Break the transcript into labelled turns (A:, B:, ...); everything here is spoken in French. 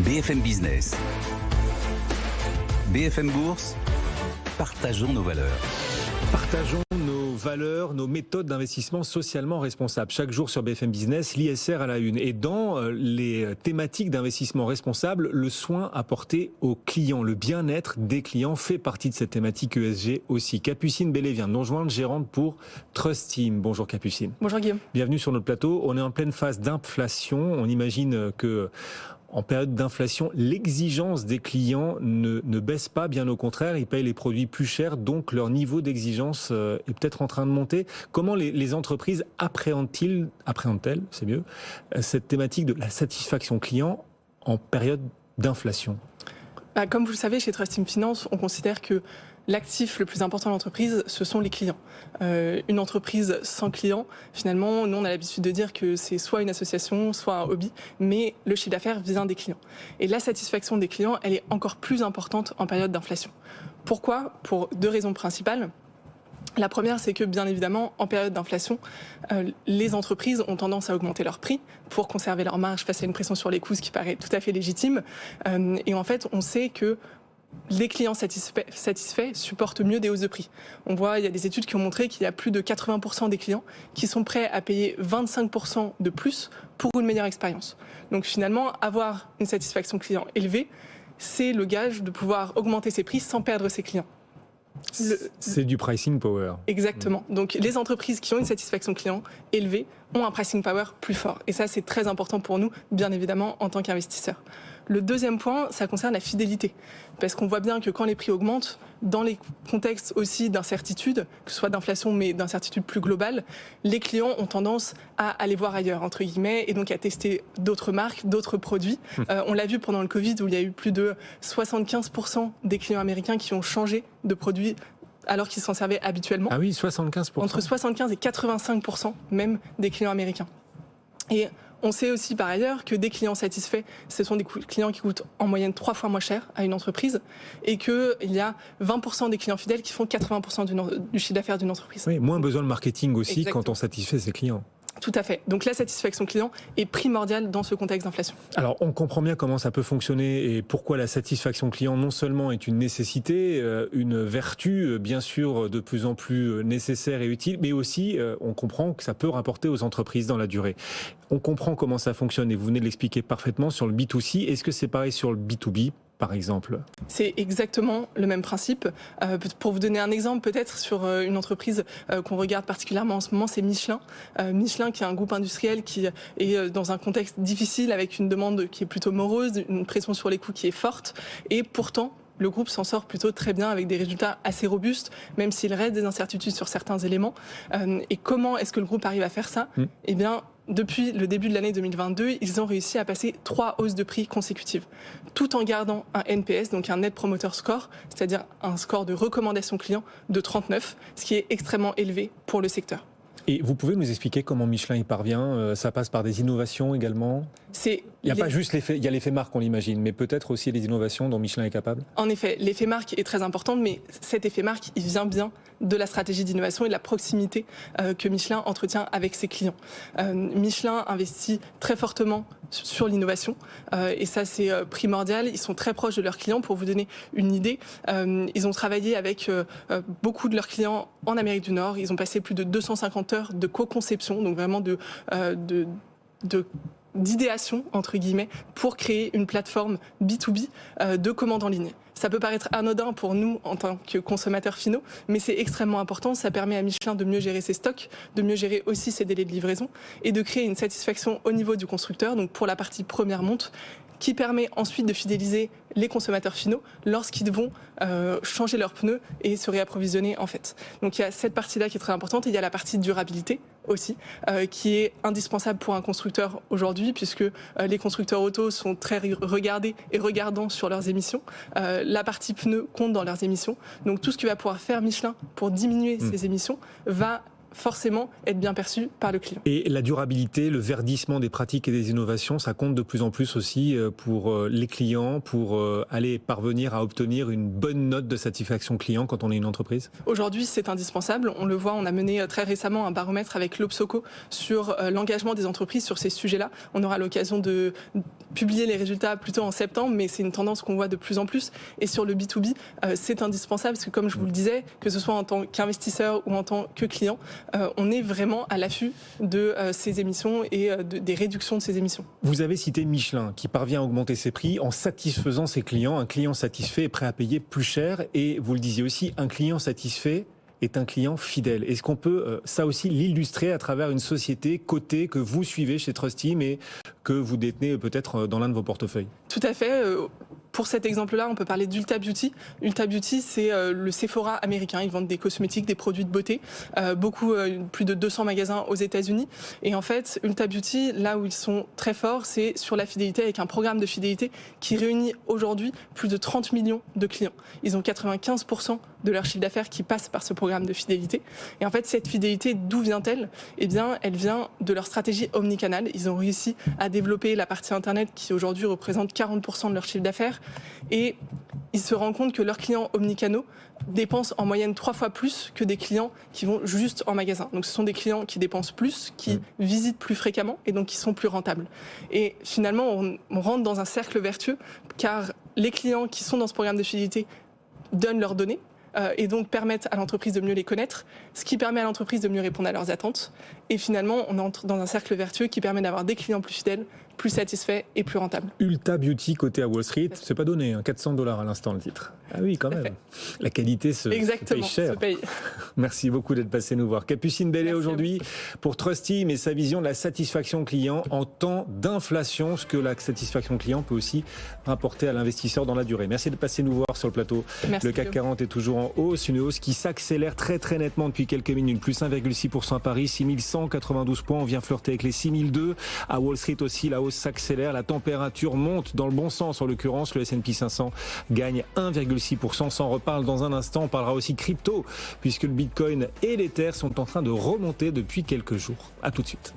A: BFM Business. BFM Bourse. Partageons nos valeurs.
B: Partageons nos valeurs, nos méthodes d'investissement socialement responsables. Chaque jour sur BFM Business, l'ISR à la une. Et dans euh, les thématiques d'investissement responsable, le soin apporté aux clients, le bien-être des clients fait partie de cette thématique ESG aussi. Capucine Bellé vient de nous rejoindre, gérante pour Trust Team. Bonjour Capucine.
C: Bonjour Guillaume.
B: Bienvenue sur notre plateau. On est en pleine phase d'inflation. On imagine que en période d'inflation, l'exigence des clients ne, baisse pas, bien au contraire, ils payent les produits plus chers, donc leur niveau d'exigence euh, est peut-être en train de monter. Comment les, entreprises appréhendent-elles, c'est mieux, euh, cette thématique de la satisfaction client en période d'inflation?
C: Bah, Comme vous le savez, chez Trust Finance, on considère que l'actif le plus important de l'entreprise, ce sont les clients. Euh, une entreprise sans clients, finalement, nous on a l'habitude de dire que c'est soit une association, soit un hobby, mais le chiffre d'affaires vient des clients. Et la satisfaction des clients, elle est encore plus importante en période d'inflation. Pourquoi? Pour deux raisons principales. La première, c'est que bien évidemment, en période d'inflation, euh, les entreprises ont tendance à augmenter leurs prix pour conserver leur marge face à une pression sur les coûts, ce qui paraît tout à fait légitime. Euh, et en fait, on sait que les clients satisfaits, supportent mieux des hausses de prix. On voit, il y a des études qui ont montré qu'il y a plus de 80% des clients qui sont prêts à payer 25% de plus pour une meilleure expérience. Donc finalement, avoir une satisfaction client élevée, c'est le gage de pouvoir augmenter ses prix sans perdre ses clients.
B: C'est du pricing power.
C: Exactement. Donc les entreprises qui ont une satisfaction client élevée ont un pricing power plus fort. Et ça, c'est très important pour nous, bien évidemment, en tant qu'investisseurs. Le deuxième point, ça concerne la fidélité. Parce qu'on voit bien que quand les prix augmentent, dans les contextes aussi d'incertitude, que ce soit d'inflation mais d'incertitude plus globale, les clients ont tendance à aller voir ailleurs, entre guillemets, et donc à tester d'autres marques, d'autres produits. Hum. Euh, on l'a vu pendant le Covid où il y a eu plus de 75% des clients américains qui ont changé de produit alors qu'ils s'en servaient habituellement.
B: Ah oui, 75%.
C: Entre 75 et 85% même des clients américains. Et on sait aussi par ailleurs que des clients satisfaits, ce sont des clients qui coûtent en moyenne trois fois moins cher à une entreprise et qu'il y a 20% des clients fidèles qui font 80% du, chiffre d'affaires d'une entreprise.
B: Oui, moins besoin de marketing aussi quand on satisfait ses clients.
C: Tout à fait. Donc la satisfaction client est primordiale dans ce contexte d'inflation.
B: Alors on comprend bien comment ça peut fonctionner et pourquoi la satisfaction client non seulement est une nécessité, euh, une vertu euh, bien sûr de plus en plus euh, nécessaire et utile, mais aussi on comprend que ça peut rapporter aux entreprises dans la durée. On comprend comment ça fonctionne et vous venez de l'expliquer parfaitement sur le B2C. Est-ce que c'est pareil sur le B2B par exemple
C: C'est exactement le même principe. Euh, pour vous donner un exemple, peut-être sur euh, une entreprise euh, qu'on regarde particulièrement en ce moment, c'est Michelin. Michelin, qui est un groupe industriel qui est dans un contexte difficile, avec une demande qui est plutôt morose, une pression sur les coûts qui est forte, et pourtant le groupe s'en sort plutôt très bien avec des résultats assez robustes, même s'il reste des incertitudes sur certains éléments. et comment est-ce que le groupe arrive à faire ça? Mmh. Eh bien, depuis le début de l'année 2022, ils ont réussi à passer trois hausses de prix consécutives, tout en gardant un NPS, donc un Net Promoter Score, c'est-à-dire un score de recommandation client de 39, ce qui est extrêmement élevé pour le secteur.
B: Et vous pouvez nous expliquer comment Michelin y parvient euh, Ça passe par des innovations également? Il n'y a pas juste l'effet, il y a l'effet marque, on l'imagine, mais peut-être aussi les innovations dont Michelin est capable
C: En effet, l'effet marque est très important, mais cet effet marque, il vient bien de la stratégie d'innovation et de la proximité euh, que Michelin entretient avec ses clients. Euh, Michelin investit très fortement sur l'innovation et ça c'est primordial. Ils sont très proches de leurs clients. Pour vous donner une idée, ils ont travaillé avec beaucoup de leurs clients en Amérique du Nord. Ils ont passé plus de 250 heures de co-conception, donc vraiment de, de, de d'idéation, entre guillemets, pour créer une plateforme B2B de commande en ligne. Ça peut paraître anodin pour nous en tant que consommateurs finaux, mais c'est extrêmement important. Ça permet à Michelin de mieux gérer ses stocks, de mieux gérer aussi ses délais de livraison et de créer une satisfaction au niveau du constructeur, donc pour la partie première monte, qui permet ensuite de fidéliser les consommateurs finaux lorsqu'ils vont euh, changer leurs pneus et se réapprovisionner en fait. Donc il y a cette partie-là qui est très importante et il y a la partie durabilité aussi euh, qui est indispensable pour un constructeur aujourd'hui puisque euh, les constructeurs auto sont très regardés et regardants sur leurs émissions. la partie pneus compte dans leurs émissions. Donc tout ce qui va pouvoir faire Michelin pour diminuer mmh. ces émissions va forcément être bien perçu par le client.
B: Et la durabilité, le verdissement des pratiques et des innovations, ça compte de plus en plus aussi euh, pour euh, les clients, pour euh, aller parvenir à obtenir une bonne note de satisfaction client quand on est une entreprise?
C: Aujourd'hui, c'est indispensable. On le voit, on a mené très récemment un baromètre avec l'Obsoco sur l'engagement des entreprises sur ces sujets-là. On aura l'occasion de publier les résultats plutôt en septembre, mais c'est une tendance qu'on voit de plus en plus. Et sur le B2B, c'est indispensable parce que, comme je vous le disais, que ce soit en tant qu'investisseur ou en tant que client, on est vraiment à l'affût de euh, ces émissions et euh, des réductions de ces émissions.
B: Vous avez cité Michelin qui parvient à augmenter ses prix en satisfaisant ses clients. Un client satisfait est prêt à payer plus cher et vous le disiez aussi, un client satisfait est un client fidèle. Est-ce qu'on peut ça aussi l'illustrer à travers une société cotée que vous suivez chez Trusty mais que vous détenez peut-être dans l'un de vos portefeuilles?
C: Tout à fait. Pour cet exemple-là, on peut parler d'Ulta Beauty. Ulta Beauty, c'est euh, le Sephora américain. Ils vendent des cosmétiques, des produits de beauté. Euh, beaucoup, euh, plus de 200 magasins aux États-Unis. Et en fait, Ulta Beauty, là où ils sont très forts, c'est sur la fidélité avec un programme de fidélité qui réunit aujourd'hui plus de 30 millions de clients. Ils ont 95% de leur chiffre d'affaires qui passe par ce programme de fidélité. Et en fait, cette fidélité, d'où vient-elle? Eh bien, elle vient de leur stratégie omnicanal. Ils ont réussi à développer la partie Internet qui aujourd'hui représente 40% de leur chiffre d'affaires et ils se rendent compte que leurs clients omnicanaux dépensent en moyenne trois fois plus que des clients qui vont juste en magasin. Donc ce sont des clients qui dépensent plus, qui mm. visitent plus fréquemment et donc qui sont plus rentables. Et finalement, on, on rentre dans un cercle vertueux car les clients qui sont dans ce programme de fidélité donnent leurs données, euh, et donc permettent à l'entreprise de mieux les connaître, ce qui permet à l'entreprise de mieux répondre à leurs attentes. Et finalement, on entre dans un cercle vertueux qui permet d'avoir des clients plus fidèles, plus satisfaits et plus rentables.
B: Ulta Beauty côté à Wall Street, c'est pas donné, 400 hein, dollars à l'instant le titre. Ah oui, quand même. La qualité se,
C: Exactement,
B: paye cher.
C: Se paye.
B: Merci beaucoup d'être passé nous voir. Capucine Bellet aujourd'hui pour Trusty, mais sa vision de la satisfaction client en temps d'inflation, ce que la satisfaction client peut aussi rapporter à l'investisseur dans la durée. Merci de passer nous voir sur le plateau.
C: Merci
B: le CAC 40 est toujours en hausse, une hausse qui s'accélère très très nettement depuis quelques minutes, plus 1,6% à Paris, 6192 points, on vient flirter avec les 6002. À Wall Street aussi, la hausse s'accélère, la température monte dans le bon sens en l'occurrence, le S&P 500 gagne 1,6 6%. s'en reparle dans un instant. On parlera aussi crypto, puisque le Bitcoin et l'Ether sont en train de remonter depuis quelques jours. À tout de suite.